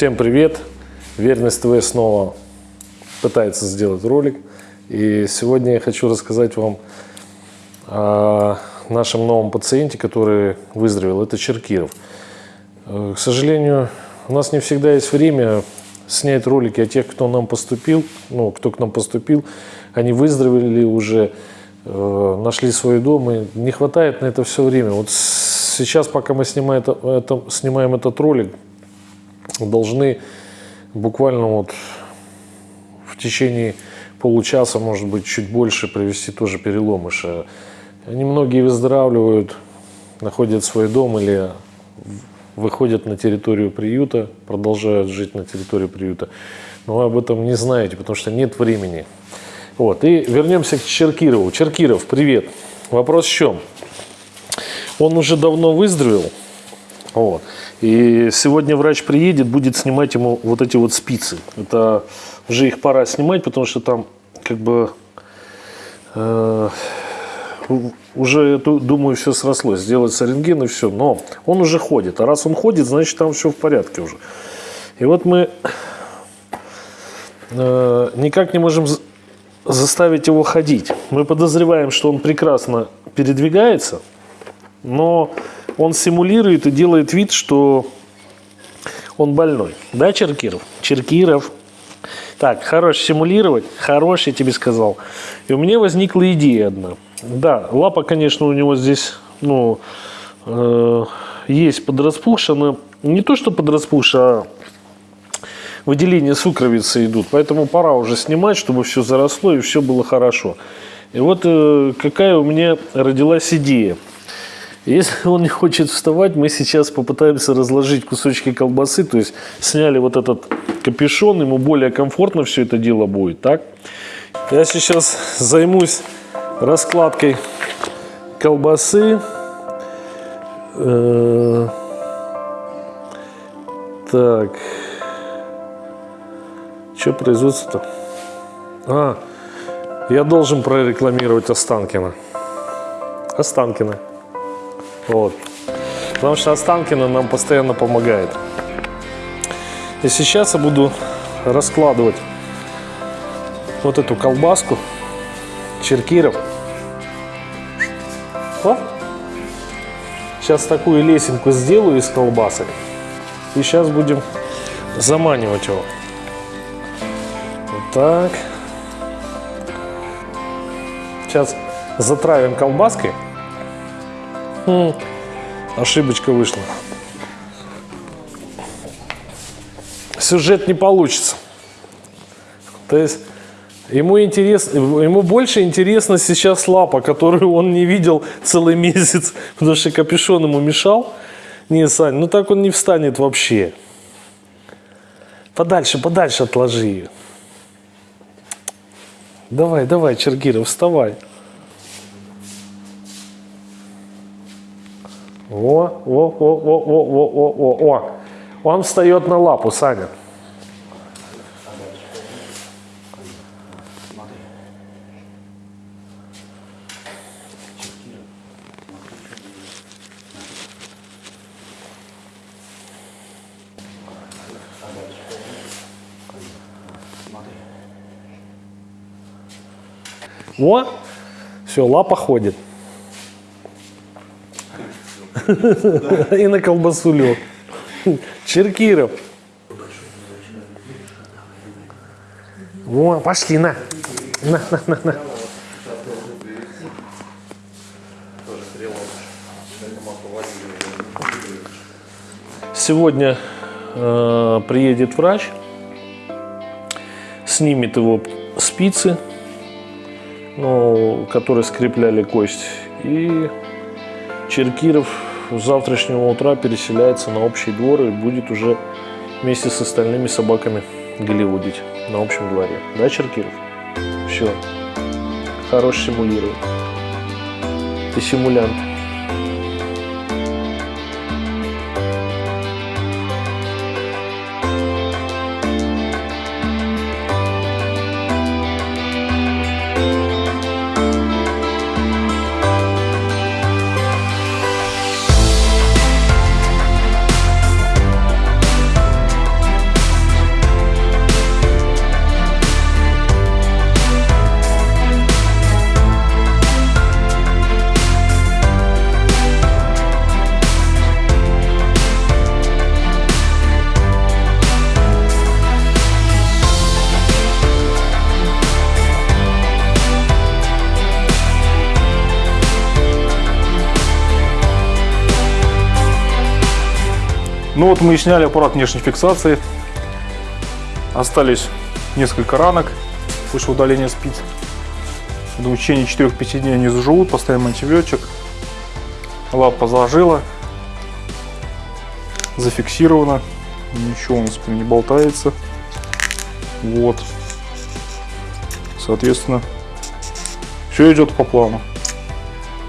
Всем привет! Верность ТВ снова пытается сделать ролик. И сегодня я хочу рассказать вам о нашем новом пациенте, который выздоровел. Это Черкиров. Э, К сожалению, у нас не всегда есть время снять ролики о тех, кто нам поступил, ну, кто к нам поступил. Они выздоровели уже, э, нашли свой дом, и не хватает на это все время. Вот сейчас, пока мы снимаем, это, это, снимаем этот ролик, должны буквально вот в течение получаса, может быть, чуть больше провести тоже переломыша. Они многие выздоравливают, находят свой дом или выходят на территорию приюта, продолжают жить на территории приюта. Но вы об этом не знаете, потому что нет времени. Вот. И вернемся к Черкирову. Черкиров, привет. Вопрос в чем? Он уже давно выздоровел. Вот. И сегодня врач приедет, будет снимать ему вот эти вот спицы. Это уже их пора снимать, потому что там как бы э, уже, думаю, все срослось. Сделать рентген и все. Но он уже ходит. А раз он ходит, значит там все в порядке уже. И вот мы э, никак не можем заставить его ходить. Мы подозреваем, что он прекрасно передвигается, но он симулирует и делает вид, что он больной. Да, Черкиров? Черкиров. Так, хорош симулировать, хорош, я тебе сказал. И у меня возникла идея одна. Да, лапа, конечно, у него здесь, ну, э, есть подраспухшая, но не то, что подраспухшая, а выделения сукровицы идут. Поэтому пора уже снимать, чтобы все заросло и все было хорошо. И вот э, какая у меня родилась идея – если он не хочет вставать, мы сейчас попытаемся разложить кусочки колбасы, то есть сняли вот этот капюшон, ему более комфортно все это дело будет, так? Я сейчас займусь раскладкой колбасы. Э, так. Что производство-то? А, я должен прорекламировать Останкина. Останкина. Вот. Потому что Останкина нам постоянно помогает. И сейчас я буду раскладывать вот эту колбаску черкиров. О! Сейчас такую лесенку сделаю из колбасок. И сейчас будем заманивать его. Вот так. Сейчас затравим колбаской. Хм, ошибочка вышла. Сюжет не получится. То есть ему, интерес, ему больше интересна сейчас лапа, которую он не видел целый месяц, потому что капюшон ему мешал. Не, Сань, ну так он не встанет вообще. Подальше, подальше отложи ее. Давай, давай, Чергиров, вставай. О, о, о, о, о, о, о, о, о. Он встает на лапу, Саня. О, все, лапа ходит. И на колбасу лег. Черкиров. Во, пошли, на. На, на, на, на. Сегодня э, приедет врач, снимет его спицы, ну, которые скрепляли кость, и Черкиров с завтрашнего утра переселяется на общий двор и будет уже вместе с остальными собаками голливудить на общем дворе. Да, Черкиров? Все. Хорош симулирует. Ты симулянт. Ну вот мы и сняли аппарат внешней фиксации. Остались несколько ранок после удаления спиц. Думаю, в течение 4-5 дней они заживут, поставим антибиотик. Лапа зажила, зафиксирована, ничего у нас не болтается. Вот. Соответственно, все идет по плану,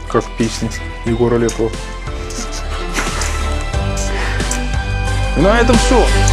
как в песне Егора Летова. На этом все.